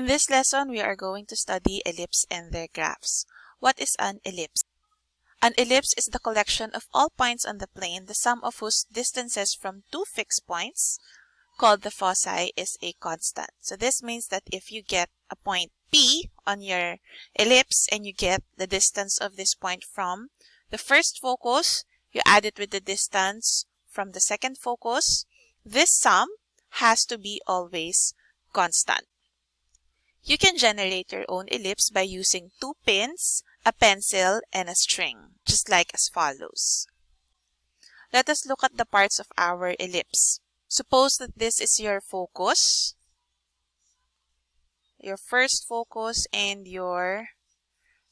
In this lesson, we are going to study ellipse and their graphs. What is an ellipse? An ellipse is the collection of all points on the plane, the sum of whose distances from two fixed points, called the foci, is a constant. So this means that if you get a point P on your ellipse and you get the distance of this point from the first focus, you add it with the distance from the second focus, this sum has to be always constant. You can generate your own ellipse by using two pins, a pencil, and a string, just like as follows. Let us look at the parts of our ellipse. Suppose that this is your focus, your first focus, and your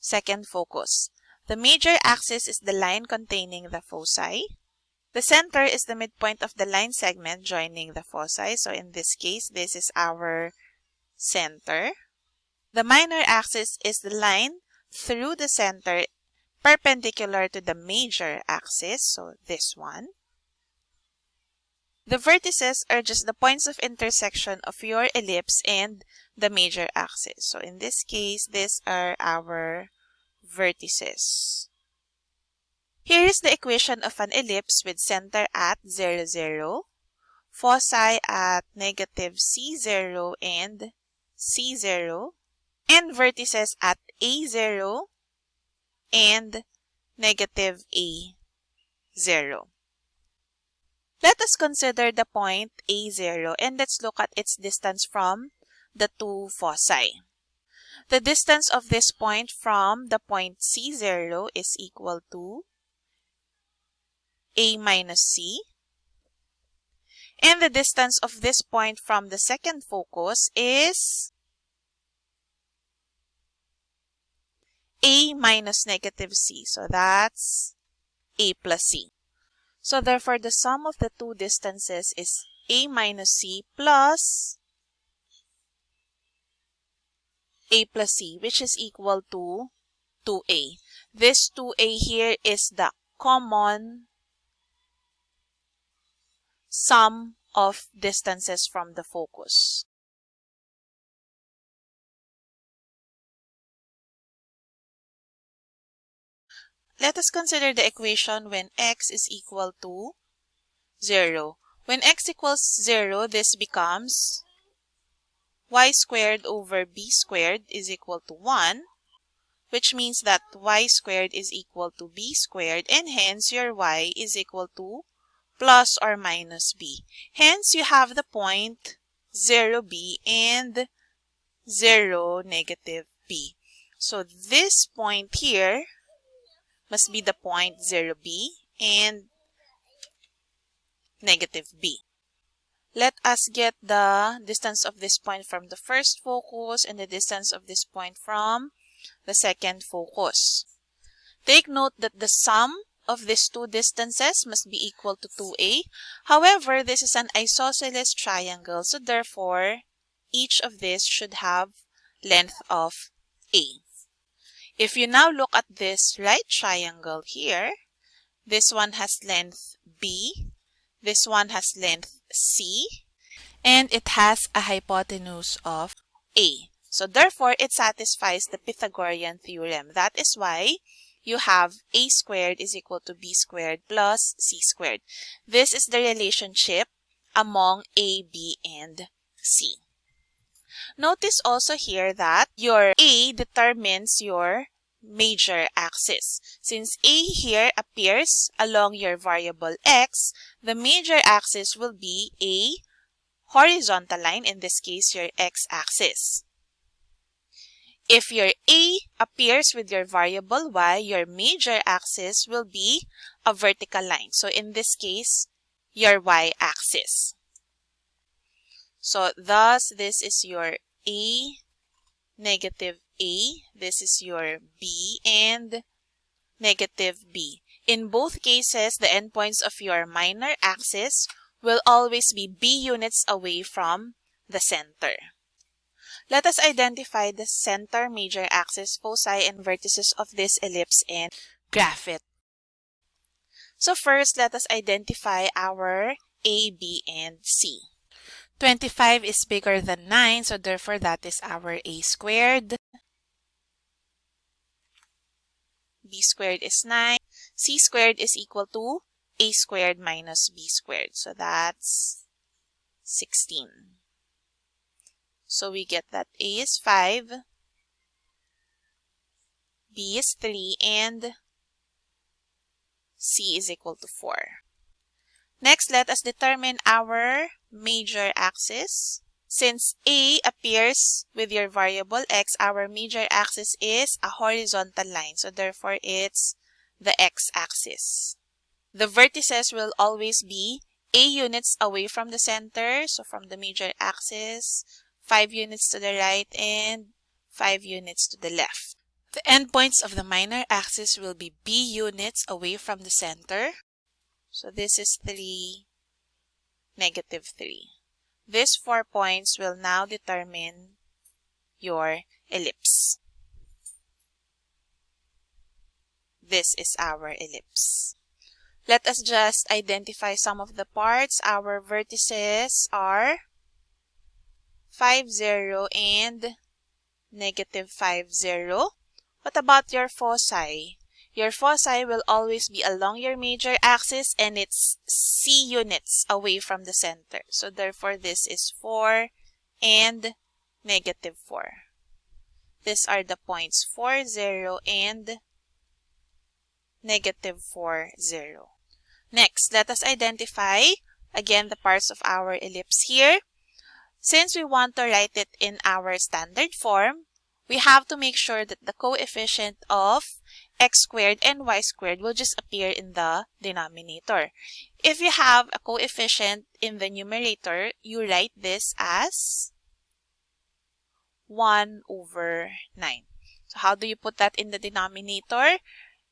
second focus. The major axis is the line containing the foci. The center is the midpoint of the line segment joining the foci. So in this case, this is our center. The minor axis is the line through the center perpendicular to the major axis, so this one. The vertices are just the points of intersection of your ellipse and the major axis. So in this case, these are our vertices. Here is the equation of an ellipse with center at 0, 0, foci at negative c0 and c0, and vertices at a0 and negative a0. Let us consider the point a0 and let's look at its distance from the two foci. The distance of this point from the point c0 is equal to a minus c. And the distance of this point from the second focus is a minus negative c. So that's a plus c. So therefore, the sum of the two distances is a minus c plus a plus c, which is equal to 2a. This 2a here is the common sum of distances from the focus. Let us consider the equation when x is equal to 0. When x equals 0, this becomes y squared over b squared is equal to 1, which means that y squared is equal to b squared, and hence your y is equal to plus or minus b. Hence, you have the point 0b and 0 negative b. So this point here must be the point 0b and negative b. Let us get the distance of this point from the first focus and the distance of this point from the second focus. Take note that the sum of these two distances must be equal to 2a. However, this is an isosceles triangle, so therefore, each of these should have length of a. If you now look at this right triangle here, this one has length B, this one has length C, and it has a hypotenuse of A. So therefore, it satisfies the Pythagorean theorem. That is why you have A squared is equal to B squared plus C squared. This is the relationship among A, B, and C. Notice also here that your A determines your major axis. Since A here appears along your variable x, the major axis will be a horizontal line, in this case your x-axis. If your A appears with your variable y, your major axis will be a vertical line. So in this case, your y-axis. So thus, this is your A negative A, this is your B, and negative B. In both cases, the endpoints of your minor axis will always be B units away from the center. Let us identify the center, major axis, foci, and vertices of this ellipse and graph it. So first, let us identify our A, B, and C. 25 is bigger than 9, so therefore that is our a squared. b squared is 9. c squared is equal to a squared minus b squared. So that's 16. So we get that a is 5, b is 3, and c is equal to 4. Next, let us determine our major axis. Since A appears with your variable x, our major axis is a horizontal line. So therefore, it's the x-axis. The vertices will always be A units away from the center. So from the major axis, 5 units to the right and 5 units to the left. The endpoints of the minor axis will be B units away from the center. So this is 3, negative 3. These four points will now determine your ellipse. This is our ellipse. Let us just identify some of the parts. Our vertices are 5, 0 and negative 5, 0. What about your foci? Your foci will always be along your major axis and it's C units away from the center. So therefore, this is 4 and negative 4. These are the points 4, 0 and negative 4, 0. Next, let us identify again the parts of our ellipse here. Since we want to write it in our standard form, we have to make sure that the coefficient of x squared and y squared will just appear in the denominator. If you have a coefficient in the numerator, you write this as 1 over 9. So how do you put that in the denominator?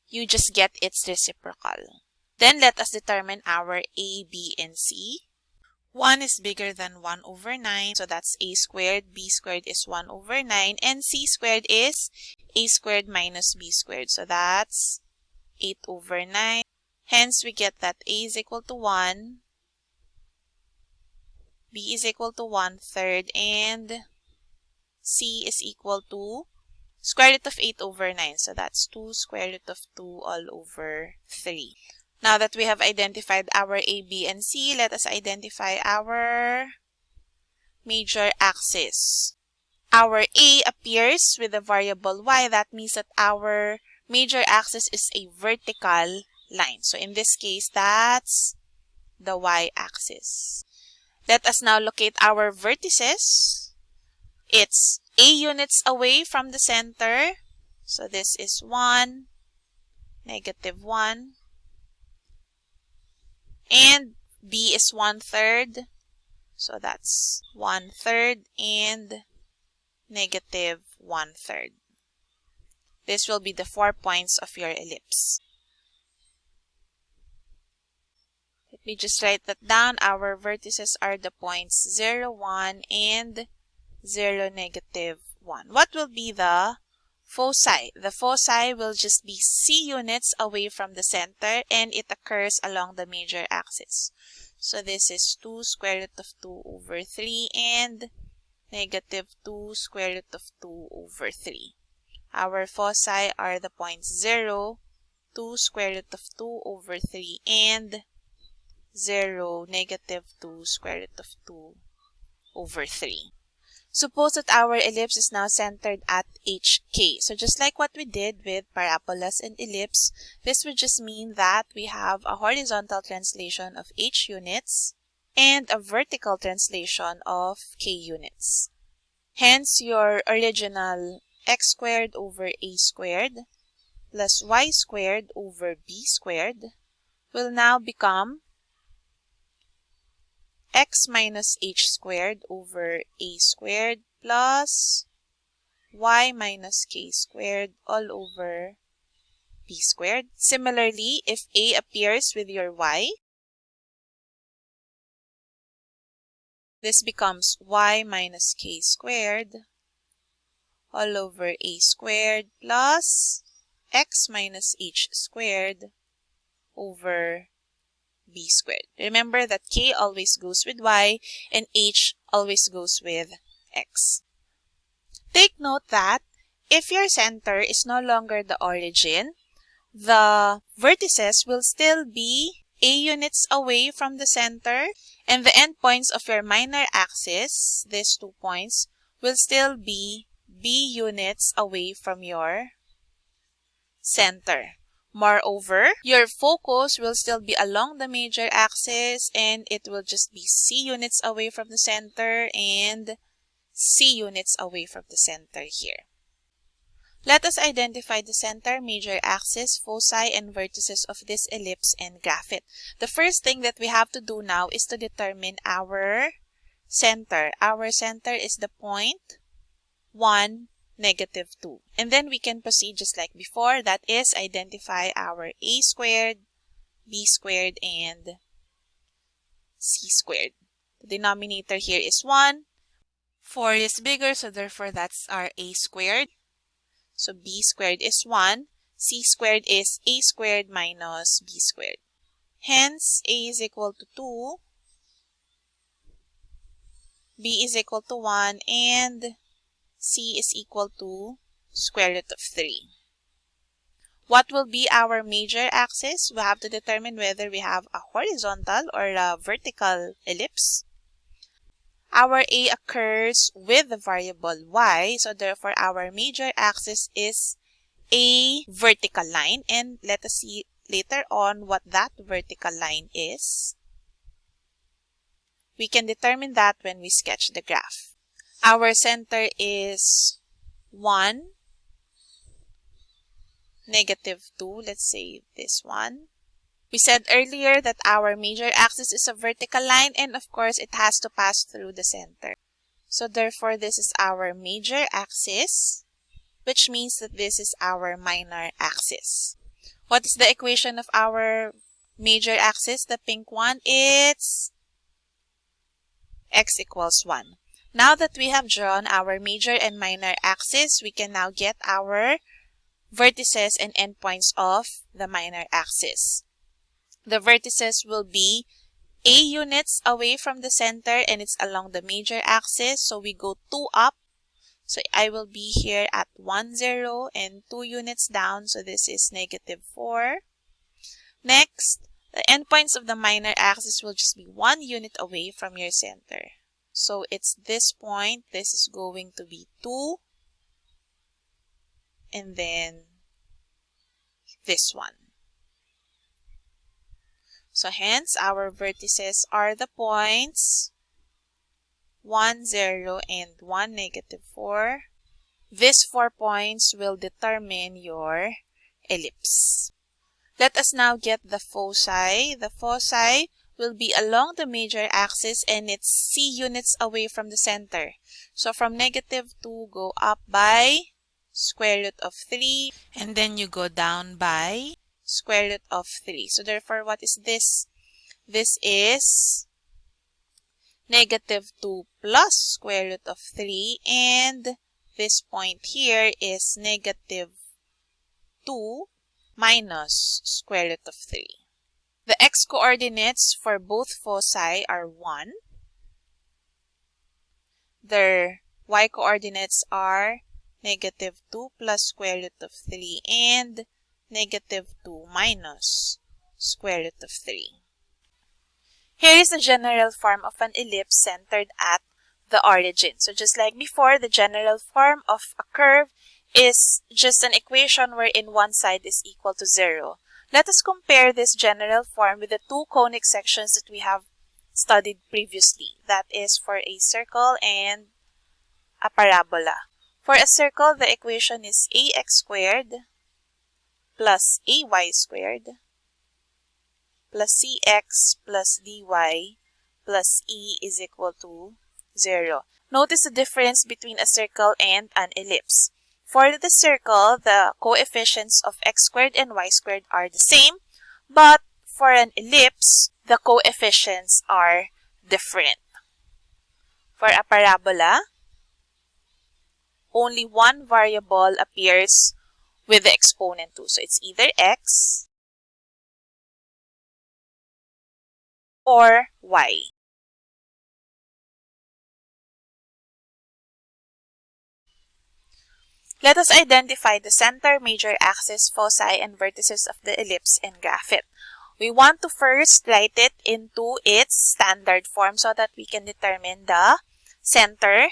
You just get its reciprocal. Then let us determine our a, b, and c. 1 is bigger than 1 over 9. So that's a squared. b squared is 1 over 9. And c squared is a squared minus b squared. So that's 8 over 9. Hence, we get that a is equal to 1, b is equal to 1 third, and c is equal to square root of 8 over 9. So that's 2 square root of 2 all over 3. Now that we have identified our A, B, and C, let us identify our major axis. Our A appears with the variable y. That means that our major axis is a vertical line. So in this case, that's the y-axis. Let us now locate our vertices. It's A units away from the center. So this is 1, negative 1, and b is one third so that's one third and negative one third this will be the four points of your ellipse. Let me just write that down. Our vertices are the points 0 1 and 0 negative 1 what will be the foci. The foci will just be C units away from the center and it occurs along the major axis. So this is 2 square root of 2 over 3 and negative 2 square root of 2 over 3. Our foci are the points 0, 2 square root of 2 over 3 and 0, negative 2 square root of 2 over 3. Suppose that our ellipse is now centered at HK. So just like what we did with parabolas and ellipse, this would just mean that we have a horizontal translation of H units and a vertical translation of K units. Hence, your original x squared over a squared plus y squared over b squared will now become x minus h squared over a squared plus y minus k squared all over b squared. Similarly, if a appears with your y, this becomes y minus k squared all over a squared plus x minus h squared over b squared. Remember that k always goes with y and h always goes with x. Take note that if your center is no longer the origin, the vertices will still be a units away from the center and the endpoints of your minor axis, these two points, will still be b units away from your center. Moreover, your focus will still be along the major axis and it will just be c units away from the center and c units away from the center here. Let us identify the center, major axis, foci, and vertices of this ellipse and graph it. The first thing that we have to do now is to determine our center. Our center is the point 1, negative 2. And then we can proceed just like before. That is, identify our a squared, b squared, and c squared. The denominator here is 1. 4 is bigger, so therefore that's our a squared. So b squared is 1. c squared is a squared minus b squared. Hence, a is equal to 2. b is equal to 1 and c is equal to square root of 3. What will be our major axis? We have to determine whether we have a horizontal or a vertical ellipse. Our A occurs with the variable y, so therefore our major axis is a vertical line. And let us see later on what that vertical line is. We can determine that when we sketch the graph. Our center is 1, negative 2. Let's say this one. We said earlier that our major axis is a vertical line and of course it has to pass through the center. So therefore this is our major axis which means that this is our minor axis. What is the equation of our major axis? The pink one, it's x equals 1. Now that we have drawn our major and minor axis, we can now get our vertices and endpoints of the minor axis. The vertices will be A units away from the center and it's along the major axis. So we go 2 up. So I will be here at 1, 0 and 2 units down. So this is negative 4. Next, the endpoints of the minor axis will just be 1 unit away from your center. So it's this point. This is going to be 2. And then this one. So hence, our vertices are the points 1, 0, and 1, negative 4. These four points will determine your ellipse. Let us now get the foci. The foci will be along the major axis and it's c units away from the center. So from negative 2, go up by square root of 3 and then you go down by square root of 3. So therefore, what is this? This is negative 2 plus square root of 3 and this point here is negative 2 minus square root of 3. The x-coordinates for both foci are 1. Their y-coordinates are negative 2 plus square root of 3 and negative 2 minus square root of 3. Here is the general form of an ellipse centered at the origin. So just like before, the general form of a curve is just an equation wherein one side is equal to 0. Let us compare this general form with the two conic sections that we have studied previously. That is for a circle and a parabola. For a circle, the equation is ax squared plus ay squared plus cx plus dy plus e is equal to 0. Notice the difference between a circle and an ellipse. For the circle, the coefficients of x squared and y squared are the same, but for an ellipse, the coefficients are different. For a parabola, only one variable appears with the exponent 2. So it's either x or y. Let us identify the center, major axis, foci, and vertices of the ellipse and graph it. We want to first write it into its standard form so that we can determine the center,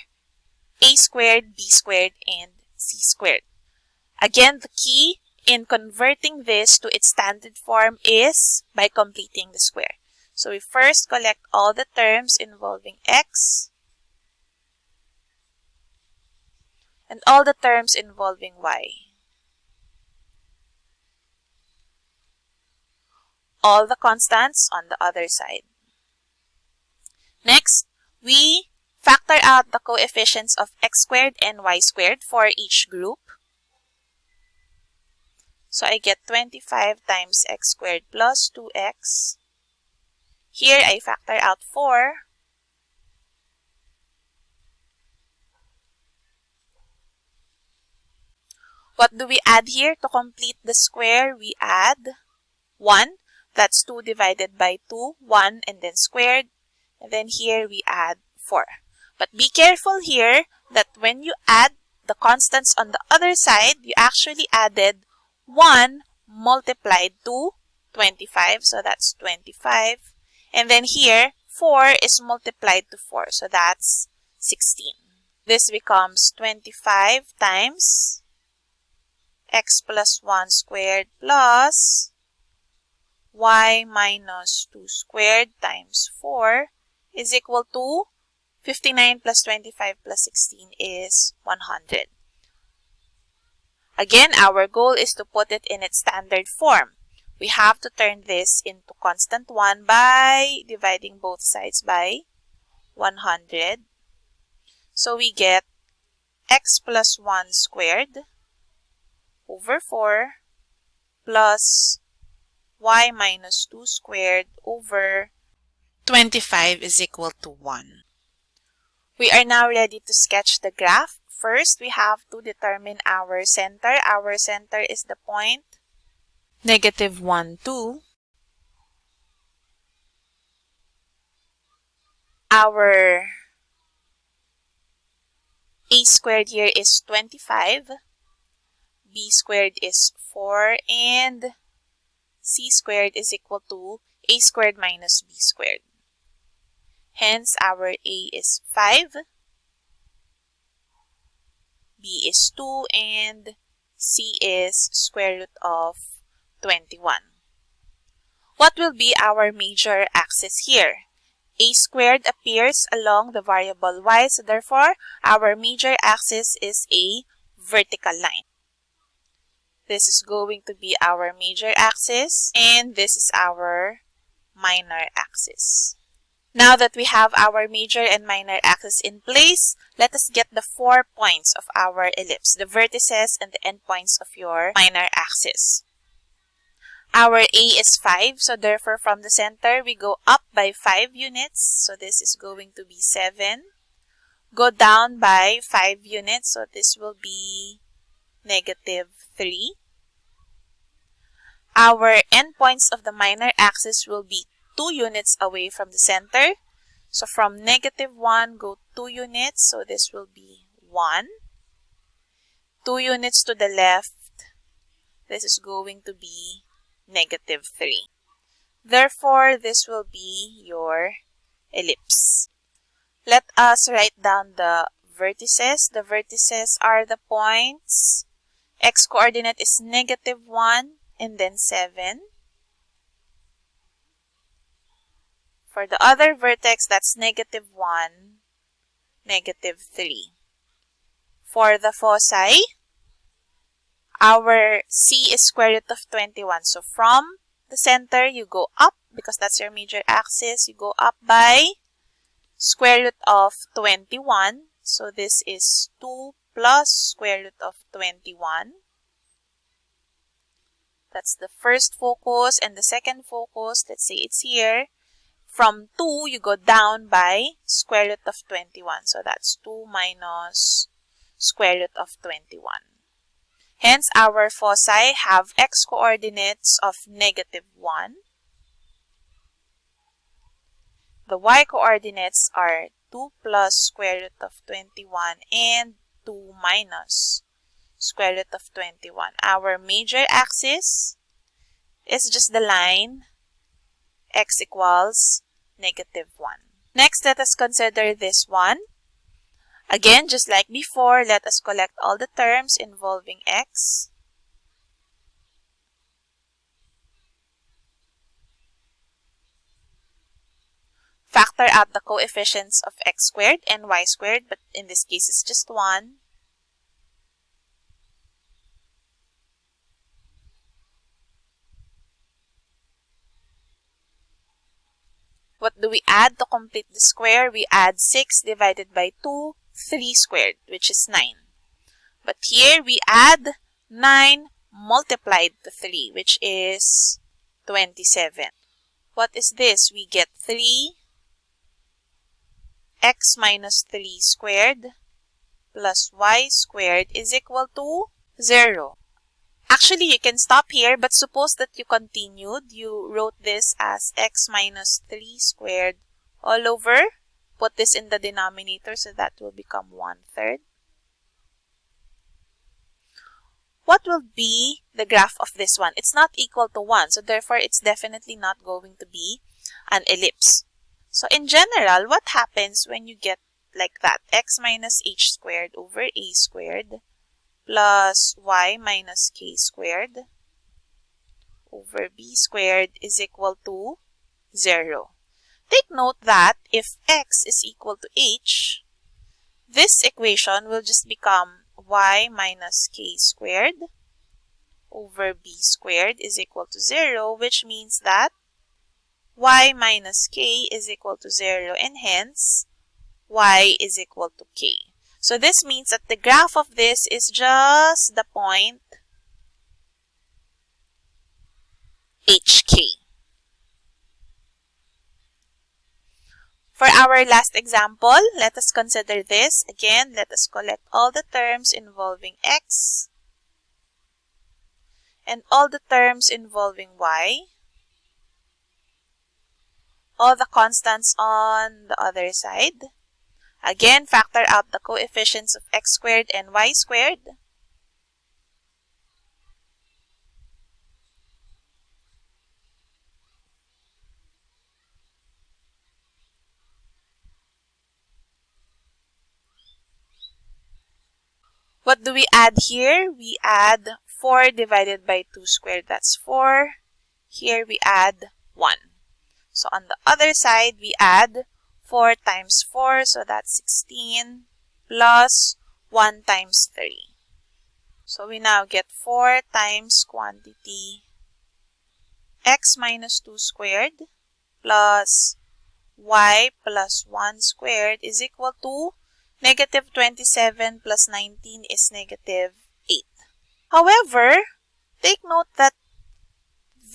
a squared, b squared, and c squared. Again, the key in converting this to its standard form is by completing the square. So we first collect all the terms involving x and all the terms involving y. All the constants on the other side. Next, we factor out the coefficients of x squared and y squared for each group. So I get 25 times x squared plus 2x. Here I factor out 4. What do we add here? To complete the square, we add 1. That's 2 divided by 2, 1 and then squared. And then here we add 4. But be careful here that when you add the constants on the other side, you actually added 1 multiplied to 25. So that's 25. And then here, 4 is multiplied to 4. So that's 16. This becomes 25 times x plus 1 squared plus y minus 2 squared times 4 is equal to 59 plus 25 plus 16 is 100. Again, our goal is to put it in its standard form. We have to turn this into constant 1 by dividing both sides by 100. So we get x plus 1 squared over 4 plus y minus 2 squared over 25 is equal to 1. We are now ready to sketch the graph. First, we have to determine our center. Our center is the point negative 1, 2. Our a squared here is 25. B squared is 4. And c squared is equal to a squared minus b squared. Hence, our a is 5. B is 2 and C is square root of 21. What will be our major axis here? A squared appears along the variable y, so therefore our major axis is a vertical line. This is going to be our major axis and this is our minor axis. Now that we have our major and minor axis in place, let us get the four points of our ellipse, the vertices and the endpoints of your minor axis. Our A is 5, so therefore from the center, we go up by 5 units. So this is going to be 7. Go down by 5 units, so this will be negative 3. Our endpoints of the minor axis will be 2 units away from the center. So from negative 1, go 2 units. So this will be 1. 2 units to the left. This is going to be negative 3. Therefore, this will be your ellipse. Let us write down the vertices. The vertices are the points. X coordinate is negative 1 and then 7. For the other vertex, that's negative 1, negative 3. For the foci, our C is square root of 21. So from the center, you go up because that's your major axis. You go up by square root of 21. So this is 2 plus square root of 21. That's the first focus and the second focus. Let's say it's here. From 2, you go down by square root of 21. So that's 2 minus square root of 21. Hence, our foci have x coordinates of negative 1. The y coordinates are 2 plus square root of 21 and 2 minus square root of 21. Our major axis is just the line x equals negative 1. Next, let us consider this one. Again, just like before, let us collect all the terms involving x. Factor out the coefficients of x squared and y squared, but in this case, it's just 1. What do we add to complete the square? We add 6 divided by 2, 3 squared, which is 9. But here we add 9 multiplied to 3, which is 27. What is this? We get 3 x minus 3 squared plus y squared is equal to 0. Actually, you can stop here, but suppose that you continued. You wrote this as x minus 3 squared all over. Put this in the denominator so that will become 1 third. What will be the graph of this one? It's not equal to 1, so therefore it's definitely not going to be an ellipse. So in general, what happens when you get like that? x minus h squared over a squared plus y minus k squared over b squared is equal to 0. Take note that if x is equal to h, this equation will just become y minus k squared over b squared is equal to 0, which means that y minus k is equal to 0 and hence y is equal to k. So this means that the graph of this is just the point HK. For our last example, let us consider this. Again, let us collect all the terms involving x and all the terms involving y, all the constants on the other side, Again, factor out the coefficients of x squared and y squared. What do we add here? We add 4 divided by 2 squared, that's 4. Here we add 1. So on the other side, we add 4 times 4, so that's 16 plus 1 times 3. So we now get 4 times quantity x minus 2 squared plus y plus 1 squared is equal to negative 27 plus 19 is negative 8. However, take note that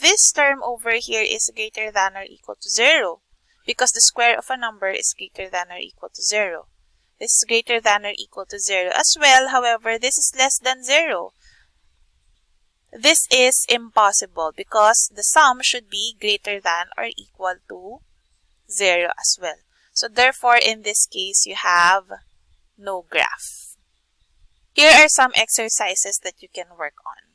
this term over here is greater than or equal to 0 because the square of a number is greater than or equal to 0. This is greater than or equal to 0 as well. However, this is less than 0. This is impossible because the sum should be greater than or equal to 0 as well. So therefore, in this case, you have no graph. Here are some exercises that you can work on.